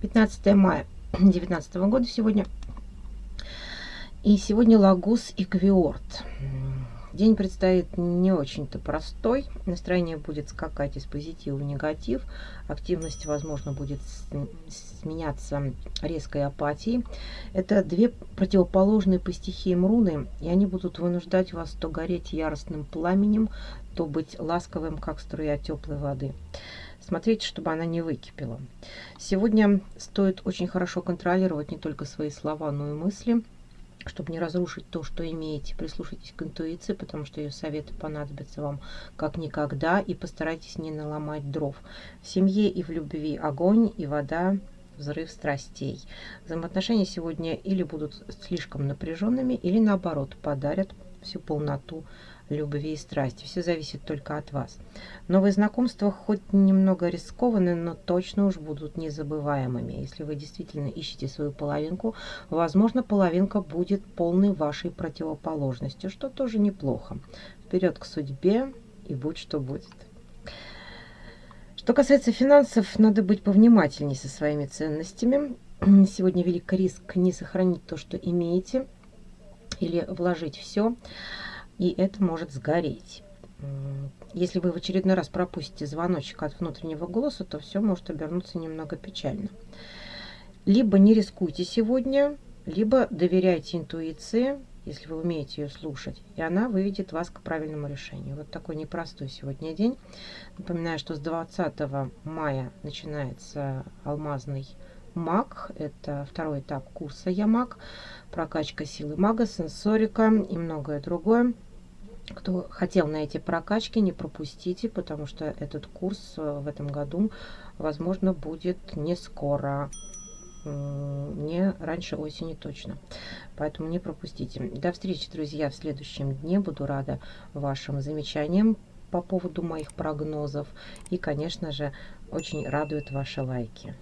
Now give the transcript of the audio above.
15 мая 2019 года сегодня. И сегодня Лагус и Квиорт. День предстоит не очень-то простой. Настроение будет скакать из позитива в негатив. Активность, возможно, будет сменяться резкой апатией. Это две противоположные по стихиям руны, и они будут вынуждать вас то гореть яростным пламенем, то быть ласковым, как струя теплой воды. Смотрите, чтобы она не выкипела. Сегодня стоит очень хорошо контролировать не только свои слова, но и мысли – чтобы не разрушить то, что имеете. Прислушайтесь к интуиции, потому что ее советы понадобятся вам как никогда. И постарайтесь не наломать дров. В семье и в любви огонь и вода, взрыв страстей. Взаимоотношения сегодня или будут слишком напряженными, или наоборот подарят всю полноту любви и страсти. Все зависит только от вас. Новые знакомства хоть немного рискованные, но точно уж будут незабываемыми. Если вы действительно ищете свою половинку, возможно, половинка будет полной вашей противоположностью, что тоже неплохо. Вперед к судьбе и будь что будет. Что касается финансов, надо быть повнимательнее со своими ценностями. Сегодня велик риск не сохранить то, что имеете, или вложить все и это может сгореть. Если вы в очередной раз пропустите звоночек от внутреннего голоса, то все может обернуться немного печально. Либо не рискуйте сегодня, либо доверяйте интуиции, если вы умеете ее слушать, и она выведет вас к правильному решению. Вот такой непростой сегодня день. Напоминаю, что с 20 мая начинается алмазный маг. Это второй этап курса Я маг. Прокачка силы мага, сенсорика и многое другое. Кто хотел на эти прокачки, не пропустите, потому что этот курс э, в этом году, возможно, будет не скоро. Не раньше осени точно. Поэтому не пропустите. До встречи, друзья, в следующем дне. Буду рада вашим замечаниям по поводу моих прогнозов. И, конечно же, очень радуют ваши лайки.